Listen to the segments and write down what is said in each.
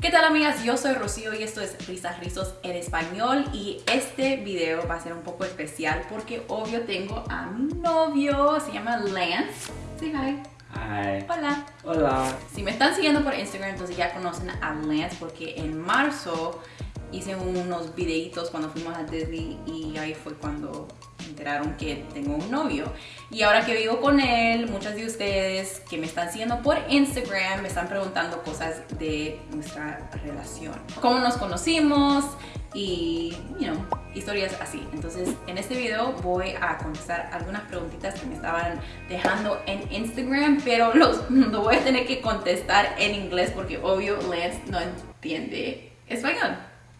¿Qué tal amigas? Yo soy Rocío y esto es Risas Rizos en español y este video va a ser un poco especial porque obvio tengo a mi novio, se llama Lance. Say hi. Hi. Hola. Hola. Si me están siguiendo por Instagram, entonces ya conocen a Lance porque en marzo hice unos videitos cuando fuimos a Disney y ahí fue cuando enteraron que tengo un novio. Y ahora que vivo con él, muchas de ustedes que me están siguiendo por Instagram me están preguntando cosas de nuestra relación. Cómo nos conocimos y, you know, historias así. Entonces, en este video voy a contestar algunas preguntitas que me estaban dejando en Instagram, pero los lo voy a tener que contestar en inglés porque obvio Lance no entiende español,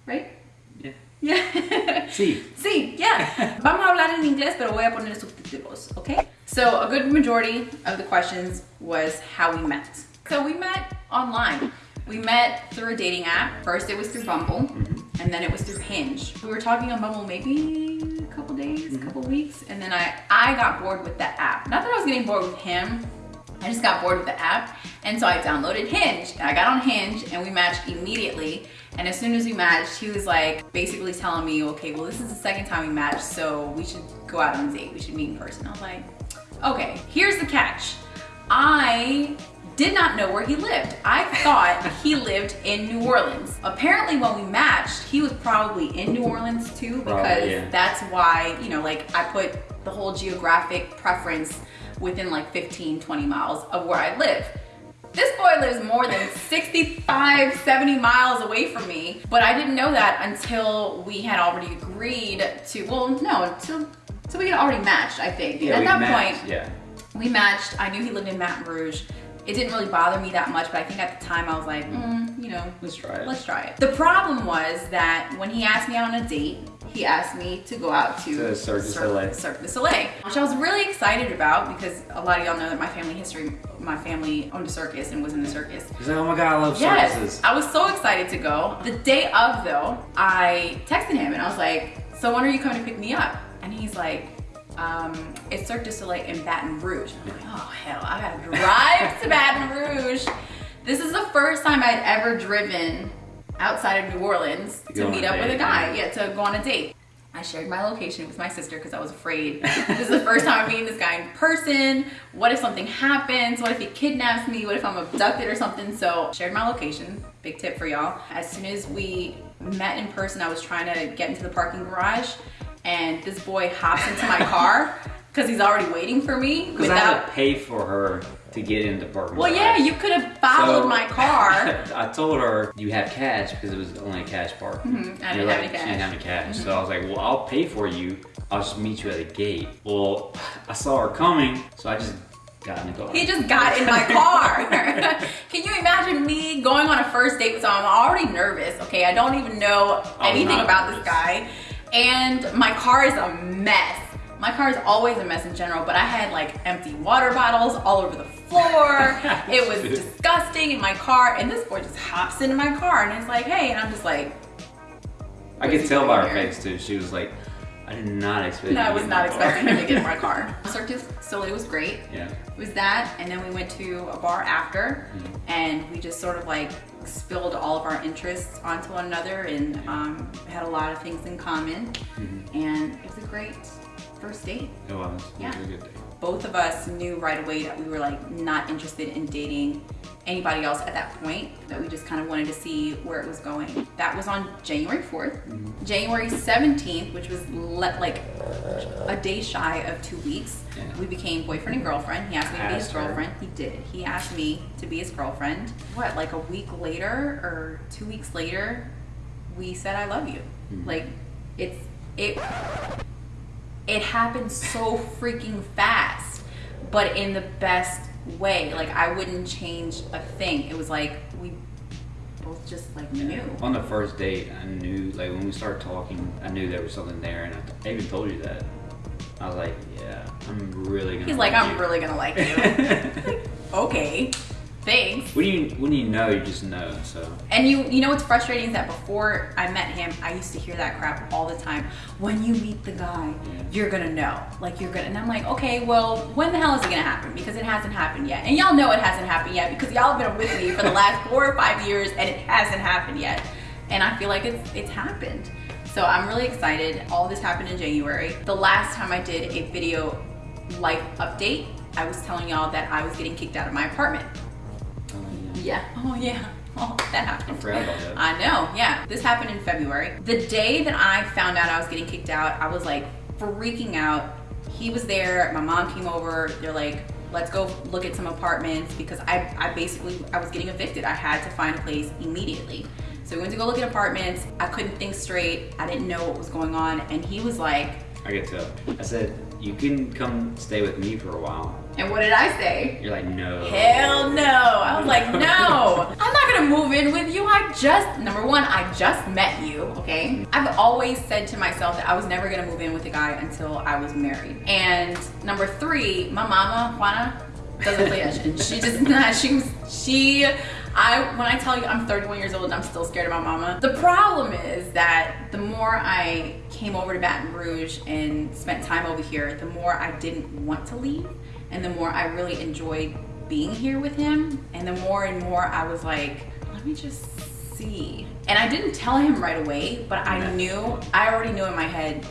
right? Yeah. Yeah. Sí. Sí, yeah. Vamos a hablar en inglés, pero voy a poner subtítulos, okay? So a good majority of the questions was how we met. So we met online. We met through a dating app. First it was through Bumble, mm-hmm. and then it was through Hinge. We were talking on Bumble maybe a couple days, a couple weeks, and then I, I got bored with that app. Not that I was getting bored with him, I just got bored with the app. And so I downloaded Hinge. I got on Hinge and we matched immediately. And as soon as we matched, he was like basically telling me, okay, well, this is the second time we matched, so we should go out on a date. We should meet in person. I was like, okay, here's the catch. I did not know where he lived. I thought he lived in New Orleans. Apparently when we matched, he was probably in New Orleans too because Probably, yeah. that's why, you know, like I put the whole geographic preference within like 15, 20 miles of where I live. This boy lives more than 65, 70 miles away from me, but I didn't know that until we had already agreed to, well, no, until, until we had already matched, I think. Yeah, At that matched, point, Yeah. we matched. I knew he lived in Baton Rouge. It didn't really bother me that much, but I think at the time I was like, mm, you know, Let's try it. let's try it. The problem was that when he asked me out on a date, he asked me to go out to To Cirque du Soleil. Cirque du Soleil, which I was really excited about because a lot of y'all know that my family history, my family owned a circus and was in the circus. He's like, oh my god, I love Yes, circuses. I was so excited to go. The day of though, I texted him and I was like, so when are you coming to pick me up? And he's like, um, it's Cirque du Soleil in Baton Rouge. I'm like, oh hell, I gotta drive to Baton Rouge. This is the first time I'd ever driven outside of New Orleans To to, meet up with a guy, yeah. yeah, to go on a date. I shared my location with my sister because I was afraid. this is the first time I'm meeting this guy in person. What if something happens? What if he kidnaps me? What if I'm abducted or something? So shared my location. Big tip for y'all. As soon as we met in person, I was trying to get into the parking garage and this boy hops into my car because he's already waiting for me Because I had to pay for her to get into parking. Well, yeah, you could have followed So- my car. I told her you have cash because it was only a cash park. Mhm, I And didn't you're have like, any She cash. didn't have any cash. So I was like, well, I'll pay for you. I'll just meet you at the gate. Well, I saw her coming, so I just got in the car. He just got in my car. Can you imagine me going on a first date with someone? I'm already nervous, okay? I don't even know anything about nervous. this guy. And my car is a mess. My car is always a mess in general, but I had like empty water bottles all over the floor. it was disgusting in my car, and this boy just hops into my car and it's like, hey, and I'm just like, I could tell by her face too. She was like, I did not expect. no, I was not my car." expecting him to get in my car. Cirque du Soleil was great. Yeah. It was that, and then we went to a bar after, and we just sort of like spilled all of our interests onto one another, and um, had a lot of things in common, and it was a great first date. It was. It Yeah. was a good day. Both of us knew right away that we were like not interested in dating anybody else at that point. That we just kind of wanted to see where it was going. That was on January 4th. January 17th, which was like a day shy of two weeks, Yeah. we became boyfriend and girlfriend. He asked me to be his Asked her. girlfriend. He did. He asked me to be his girlfriend. What, like a week later or two weeks later, we said I love you. Mhm. Like it's it it happened so freaking fast, but in the best way. Like I wouldn't change a thing. It was like we both just like knew. On the first date, I knew, like, when we started talking, I knew there was something there, and I, I even told you that. I was like, yeah, I'm really gonna. He's like, like I'm you." really gonna like you. okay. Thanks. When you when you know, you just know. So And you you know what's frustrating is that before I met him, I used to hear that crap all the time. When you meet the guy, Yeah. you're gonna know. Like you're gonna and I'm like, okay, well, when the hell is it gonna happen? Because it hasn't happened yet. And y'all know it hasn't happened yet because y'all have been with me for the last four or five years and it hasn't happened yet. And I feel like it's it's happened. So I'm really excited. All this happened in January. The last time I did a video life update, I was telling y'all that I was getting kicked out of my apartment. Yeah. Oh yeah. Oh, that I happened. forgot about that. I know, yeah. This happened in February. The day that I found out I was getting kicked out, I was like freaking out. He was there, my mom came over, they're like, let's go look at some apartments because I, I basically, I was getting evicted. I had to find a place immediately. So we went to go look at apartments. I couldn't think straight. I didn't know what was going on. And he was like, I get to. I said you can come stay with me for a while. And what did I say? You're like no. Hell no. I was like, no, I'm not gonna move in with you. I just, number one, I just met you, okay? I've always said to myself that I was never gonna move in with a guy until I was married. And number three, my mama, Juana, doesn't play that shit. She just not, she was, she, I, when I tell you I'm 31 years old and I'm still scared of my mama, the problem is that the more I came over to Baton Rouge and spent time over here, the more I didn't want to leave and the more I really enjoyed being here with him and the more and more I was like, let me just see. And I didn't tell him right away, but I knew, I already knew in my head,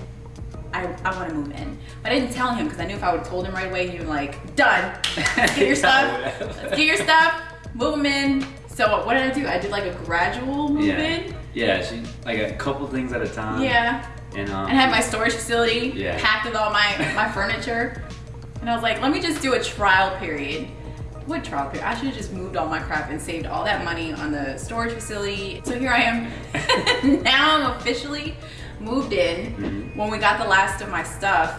I, I want to move in. But I didn't tell him because I knew if I would have told him right away, he'd be like, done. Let's get your stuff. Let's get your stuff. Move them in. So what did I do? I did like a gradual move Yeah. in. Yeah, she like a couple things at a time. Yeah. And um. and had my storage facility Yeah. packed with all my, my furniture. And I was like, let me just do a trial period. What trial period? I should have just moved all my crap and saved all that money on the storage facility. So here I am. now I'm officially moved in. Mhm. When we got the last of my stuff,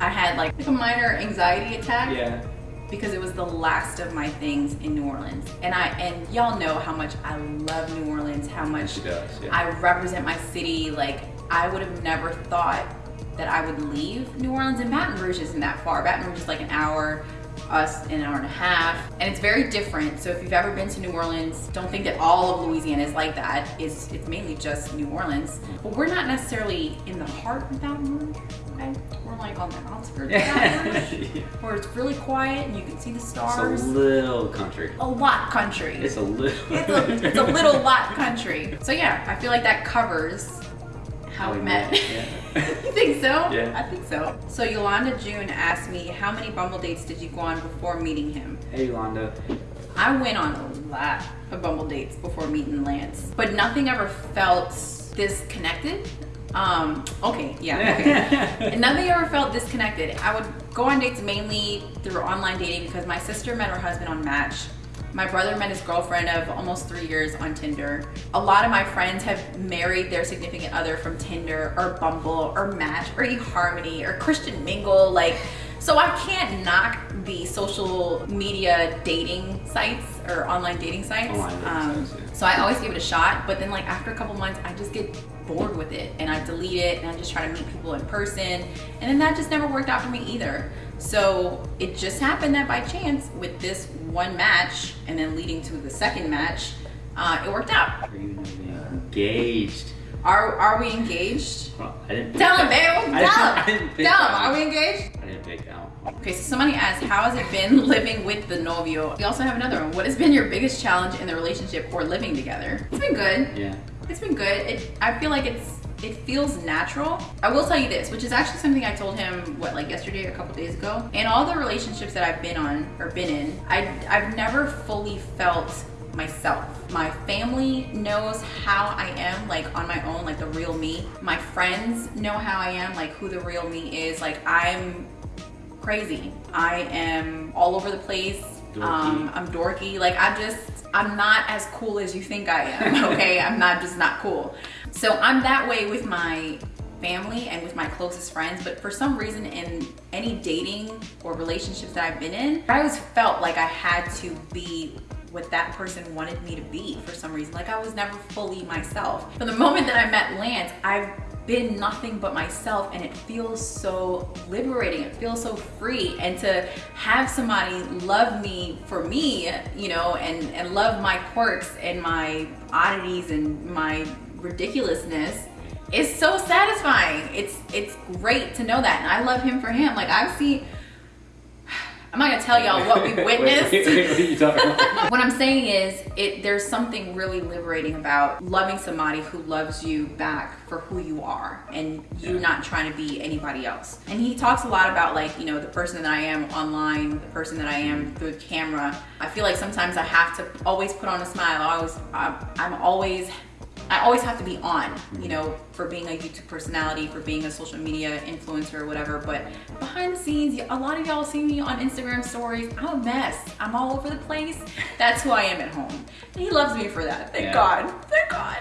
I had like, like a minor anxiety attack Yeah. because it was the last of my things in New Orleans. And I and y'all know how much I love New Orleans, how much does. Yeah. I represent my city. Like I would have never thought that I would leave New Orleans and Baton Rouge isn't that far. Baton Rouge is like an hour, us an hour and a half. And it's very different. So if you've ever been to New Orleans, don't think that all of Louisiana is like that. It's it's mainly just New Orleans. But we're not necessarily in the heart of Baton Rouge. Okay? We're like on the outskirts of Baton Rouge. Yeah. Where it's really quiet and you can see the stars It's a little country. a lot country. It's a little. It's a, it's a little lot country. So yeah, I feel like that covers how we met. Yeah. you think so? Yeah. I think so. So Yolanda June asked me, how many Bumble dates did you go on before meeting him? hey, Yolanda. I went on a lot of Bumble dates before meeting Lance, but nothing ever felt disconnected. Um, okay, yeah, okay. nothing ever felt disconnected. I would go on dates mainly through online dating because my sister met her husband on Match. My brother met his girlfriend of almost three years on Tinder. A lot of my friends have married their significant other from Tinder or Bumble or Match or eHarmony or Christian Mingle. Like, so I can't knock the social media dating sites or online dating sites. Online dating Um, sites, yeah. So I always give it a shot, but then like after a couple months, I just get bored with it and I delete it and I just try to meet people in person. And then that just never worked out for me either. So it just happened that by chance with this one match and then leading to the second match, uh, it worked out. Are you engaged? Are are we engaged? Well, I didn't. Tell him, babe. Tell him. didn't Tell him. Are we engaged? I didn't pick that one. Okay, so somebody asked, how has it been living with the novio? We also have another one. What has been your biggest challenge in the relationship or living together? It's been good. Yeah. It's been good. It, I feel like it's it feels natural. I will tell you this, which is actually something I told him what like yesterday or a couple days ago. In all the relationships that I've been on or been in, I I've never fully felt myself. My family knows how I am like on my own, like the real me. My friends know how I am, like who the real me is. Like I'm crazy. I am all over the place. Dorky. Um, I'm dorky. Like I just, I'm not as cool as you think I am. Okay, I'm not just not cool. So I'm that way with my family and with my closest friends. But for some reason, in any dating or relationships that I've been in, I always felt like I had to be what that person wanted me to be for some reason. Like I was never fully myself. From the moment that I met Lance, I've been nothing but myself and it feels so liberating. It feels so free. And to have somebody love me for me, you know, and, and love my quirks and my oddities and my ridiculousness is so satisfying. It's it's great to know that. And I love him for him. Like I've seen I'm not gonna tell y'all what we witnessed. Wait, wait, what are you talking about? what I'm saying is, it there's something really liberating about loving somebody who loves you back for who you are, and you Yeah. not trying to be anybody else. And he talks a lot about like you know the person that I am online, the person that I am mm-hmm. through the camera. I feel like sometimes I have to always put on a smile. I always, I'm, I'm always I always have to be on, you mm-hmm. know, for being a YouTube personality, for being a social media influencer or whatever. But behind the scenes, a lot of y'all see me on Instagram stories. I'm a mess. I'm all over the place. That's who I am at home. And he loves me for that. Thank Yeah. God. Thank God.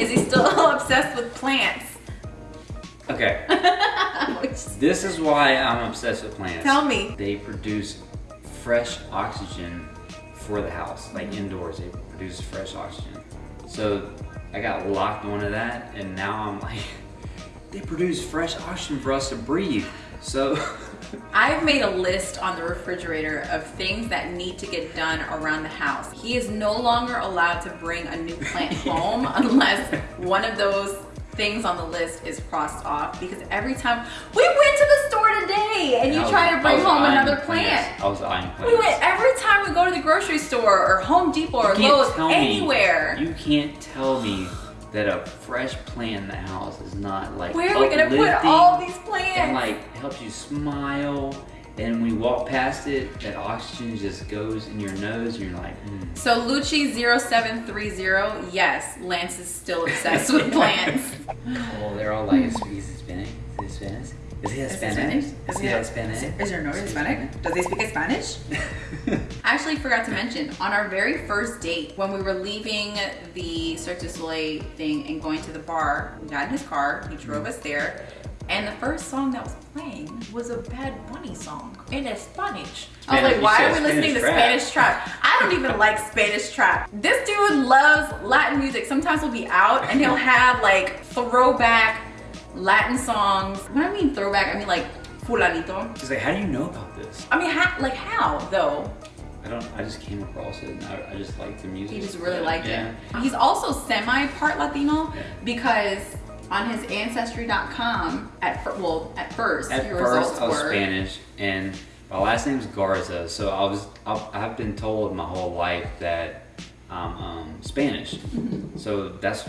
Is he still obsessed with plants? Okay, this is why I'm obsessed with plants. Tell me. They produce fresh oxygen for the house, like mm-hmm. indoors. They produce fresh oxygen. So I got locked onto that, and now I'm like, they produce fresh oxygen for us to breathe. So I've made a list on the refrigerator of things that need to get done around the house. He is no longer allowed to bring a new plant home unless one of those things on the list is crossed off because every time we went to the store today and you was- try to bring home another plant. I was eyeing plants. We went every time we go to the grocery store or Home Depot or Lowe's, tell me- anywhere. you can't tell me that a fresh plant in the house is not like Where are we gonna put all these plants? and like helps you smile. And when we walk past it, that oxygen just goes in your nose, and you're like, mm. So Lucci0730, yes, Lance is still obsessed with plants. Oh, they're all like, is he Hispanic? Is he Spanish? Is he Hispanic? Is he Hispanic? Is your nose Hispanic? Does he speak Spanish? I actually forgot to mention on our very first date when we were leaving the Cirque du Soleil thing and going to the bar, we got in his car, he drove us there, and the first song that was playing was a Bad Bunny song in Spanish. I was like, why are we listening to Spanish Spanish trap? I don't even like Spanish trap. This dude loves Latin music. Sometimes he'll be out and he'll have like throwback Latin songs. When I mean throwback, I mean like fulanito. She's like, how do you know about this? I mean, ha- like how though? I don't. I just came across it, and I, I just like the music. He just really liked yeah. it. He's also semi part Latino Yeah. because on his ancestry.com at well at first At your first, results I was were Spanish, and my last name's Garza. So I was. I've, I've been told my whole life that I'm um, Spanish. So that's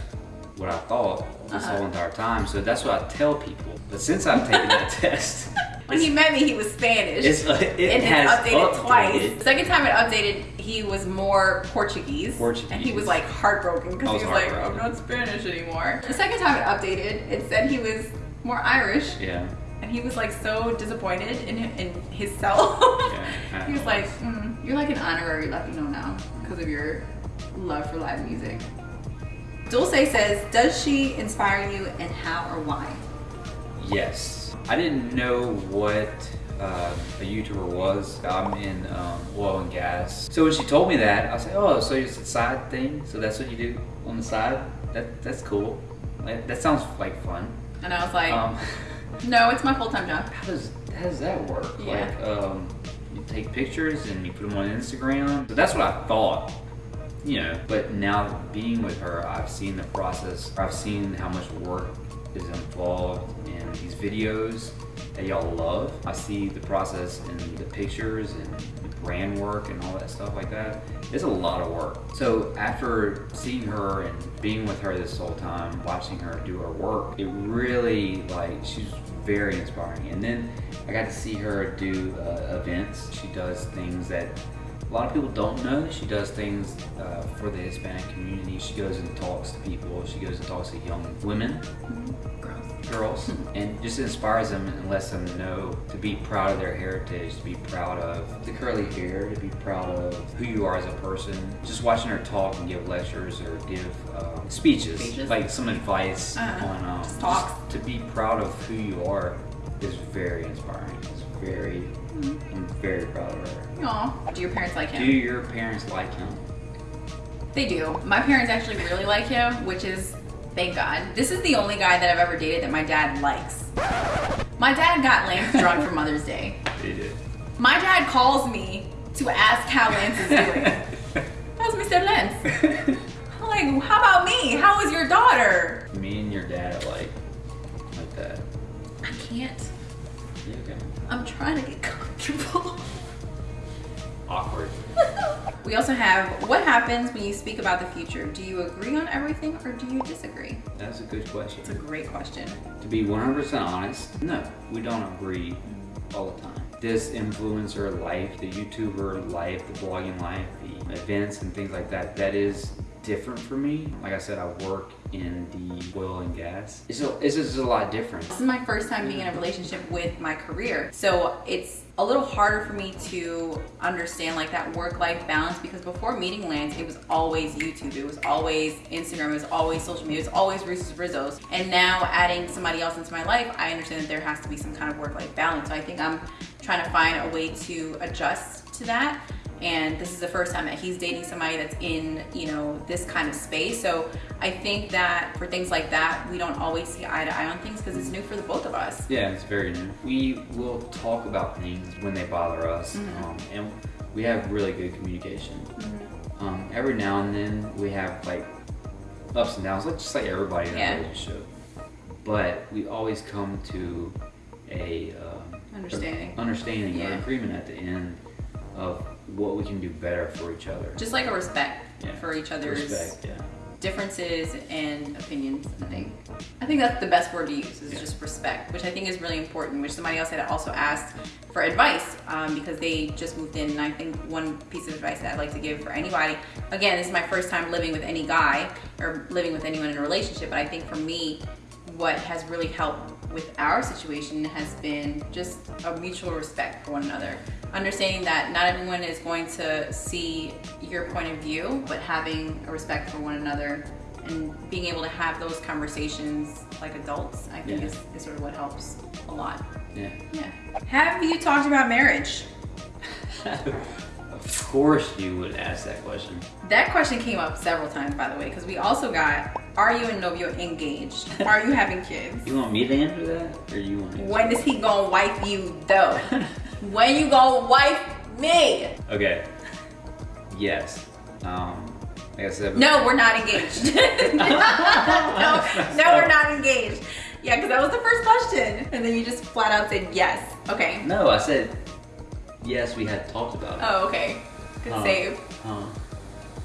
what I thought this Uh-huh. whole entire time. So that's what I tell people. But since I've taken that test, when he met me he was Spanish. it's, uh, it it has has updated twice. The second time it updated, he was more Portuguese. Portuguese. And he was like heartbroken because he was like. I'm not Spanish anymore. The second time it updated, it said he was more Irish. Yeah. And he was like so disappointed in, in himself. Yeah, he was like, mm, you're like an honorary Latino now because of your love for live music. Dulce says, does she inspire you and how or why? Yes. I didn't know what uh, a YouTuber was. I'm in um, oil and gas. So when she told me that, I was like, oh, so it's a side thing? So that's what you do on the side? That That's cool. That, that sounds like fun. And I was like, Um, no, it's my full-time job. how, does, how does that work? Yeah. Like, um, you take pictures and you put them on Instagram? So that's what I thought. You know, but now being with her, I've seen the process. I've seen how much work is involved in these videos that y'all love. I see the process and the pictures and the brand work and all that stuff like that. It's a lot of work. So after seeing her and being with her this whole time, watching her do her work, it really like she's very inspiring. And then I got to see her do uh, events. She does things that a lot of people don't know. She does things uh, for the Hispanic community. She goes and talks to people. She goes and talks to young women, Girls. Girls, and just inspires them and lets them know to be proud of their heritage, to be proud of the curly hair, to be proud of who you are as a person. Just watching her talk and give lectures or give um, speeches, Speeches? like some advice Uh-huh. on um, talks. to be proud of who you are is very inspiring. It's very, Mm-hmm. I'm very proud of her. Aw. Do your parents like him? Do your parents like him? They do. My parents actually really like him, which is Thank God. This is the only guy that I've ever dated that my dad likes. My dad got Lance drunk for Mother's Day. He did. My dad calls me to ask how Lance is doing. How's Mr. Lance? I'm like, how about me? How is your daughter? Me and your dad are like, like that. I can't. Yeah, okay. I'm trying to get comfortable. Awkward. we also have what happens when you speak about the future? Do you agree on everything or do you disagree? That's a good question. It's a great question. To be 100% honest, no, we don't agree all the time. This influencer life, the YouTuber life, the blogging life, the events and things like that, that is different for me. Like I said, I work in the oil and gas. It's, a, it's just a lot different. This is my first time being in a relationship with my career. So it's a little harder for me to understand like that work-life balance because before meeting Lance, it was always YouTube, it was always Instagram, it was always social media, it was always Risas Rizos. And now adding somebody else into my life, I understand that there has to be some kind of work-life balance. So I think I'm trying to find a way to adjust to that and this is the first time that he's dating somebody that's in you know this kind of space so i think that for things like that we don't always see eye to eye on things because it's new for the both of us Yeah, it's very new. We will talk about things when they bother us, Mhm. um, and we have really good communication. Um, every now and then we have like ups and downs, like just like everybody in Yeah. a relationship. But we always come to a um, Understanding. a- understanding or agreement at the end of what we can do better for each other. just like a respect Yeah. for each other's Respect, yeah. differences and opinions i think i think that's the best word to use is Yeah. just respect which i think is really important which somebody else had also asked for advice um, because they just moved in and i think one piece of advice that i'd like to give for anybody again this is my first time living with any guy or living with anyone in a relationship but i think for me what has really helped with our situation has been just a mutual respect for one another. Understanding that not everyone is going to see your point of view, but having a respect for one another and being able to have those conversations like adults, I think Yeah. is, is sort of what helps a lot. Yeah. Yeah. Have you talked about marriage? of course you would ask that question. That question came up several times, by the way, because we also got, are you and Novio engaged? Are you having kids? You want me to answer that? Or you want to answer When is he gonna wife you though? when you gonna wife me? Okay. Yes. Um, like I said, No, we're not engaged. no, no, we're not engaged. Yeah, because that was the first question. And then you just flat out said yes. Okay. No, I said yes. We had talked about it. Oh, okay. Good Huh. save. Huh.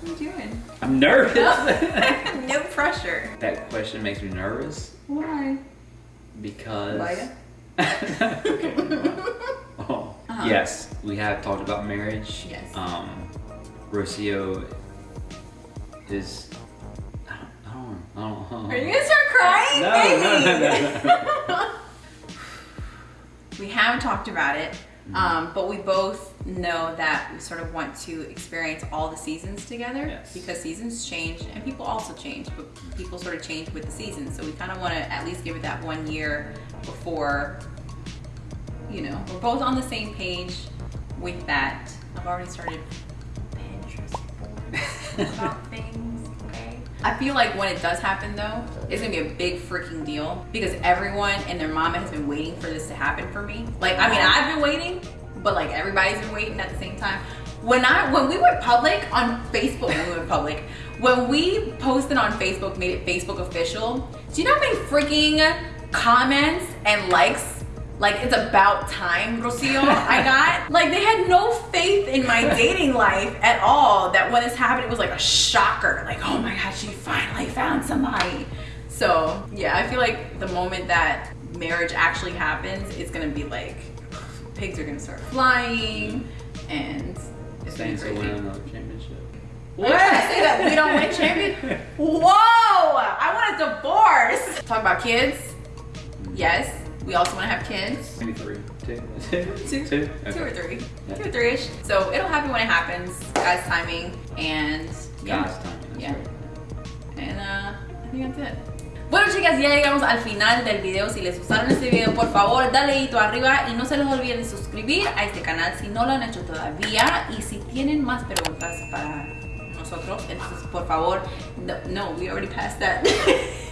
What are you doing? I'm nervous. no pressure. that question makes me nervous Why? because. Why? Okay. oh. Uh-huh. Yes, we have talked about marriage. Yes. Um, Rocio is. I don't. I don't. I don't, Are you gonna start crying? No, no, no, no, no. we have talked about it, Mm-hmm. um, but we both know that we sort of want to experience all the seasons together Yes. because seasons change and people also change, but people sort of change with the seasons. So we kind of want to at least give it that one year before, you know, we're both on the same page with that. I've already started Pinterest about things, okay? I feel like when it does happen though, it's gonna be a big freaking deal because everyone and their mama has been waiting for this to happen for me. Like, I mean, I've been waiting, but like everybody's been waiting at the same time. When I when we went public on Facebook, when we went public, when we posted on Facebook, made it Facebook official. Do you know how many freaking comments and likes like it's about time, Rocio, I got. Like they had no faith in my dating life at all. That when this happened, it was like a shocker. Like, oh my god, she finally found somebody. So yeah, I feel like the moment that marriage actually happens, it's gonna be like pigs are gonna start flying and it's gonna be Saints will win another championship. What? Did I say that we don't win champion? Whoa! I want a divorce. Talk about kids. Mm. Yes, we also want to have kids. Maybe three. Two. Two, Two. two or Okay. three, Yeah. two or three-ish. So it'll happen when it happens, God's timing, and yeah, God's timing. Yeah. right. and uh, I think that's it. Bueno chicas, ya llegamos al final del video. Si les gustaron este video, por favor, dale dedito arriba y no se les olviden suscribir a este canal si no lo han hecho todavía. Y si tienen más preguntas para nosotros, entonces por favor, no, no we already passed that.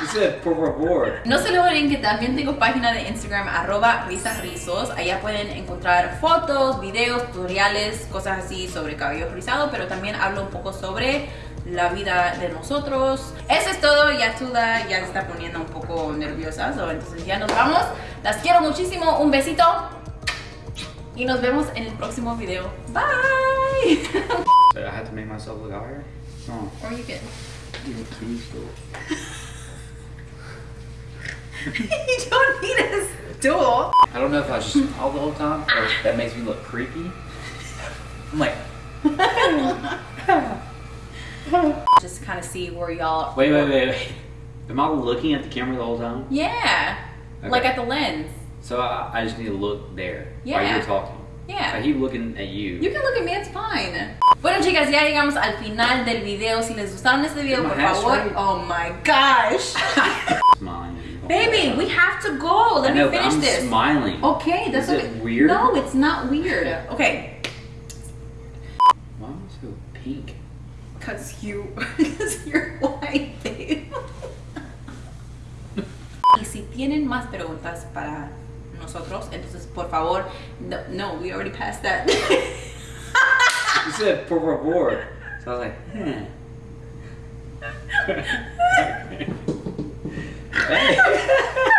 You said por favor. No se lo olviden que también tengo página de Instagram arroba risasrizos. Allá pueden encontrar fotos, videos, tutoriales, cosas así sobre cabello rizado, pero también hablo un poco sobre la vida de nosotros. Eso es todo, ya Tula ya se está poniendo un poco nerviosa, so, entonces ya nos vamos. Las quiero muchísimo, un besito y nos vemos en el próximo video. Bye! So I have to make myself look higher? No. or you can. Please go. you don't need a stool. I don't know if I should smile the whole time or if that makes me look creepy. I'm like, Just kind of see where y'all. wait, wait, wait, wait. Am I looking at the camera the whole time? Yeah, Okay. like at the lens. So I, I just need to look there while you're talking. Yeah. I keep looking at you. You can look at me, it's fine. Bueno chicas, ya llegamos al final del video. Si les gustaron este video, por favor. right. Oh my gosh. Baby, we have to go. Let know, me finish I'm this. smiling. Okay, that's Is okay. it weird? No, it's not weird. Okay, Why am I so pink? cause you, cause you're white, babe. y si tienen más preguntas para nosotros, entonces por favor, no, no we already passed that. You said por favor. So I was like, hmm. Hey.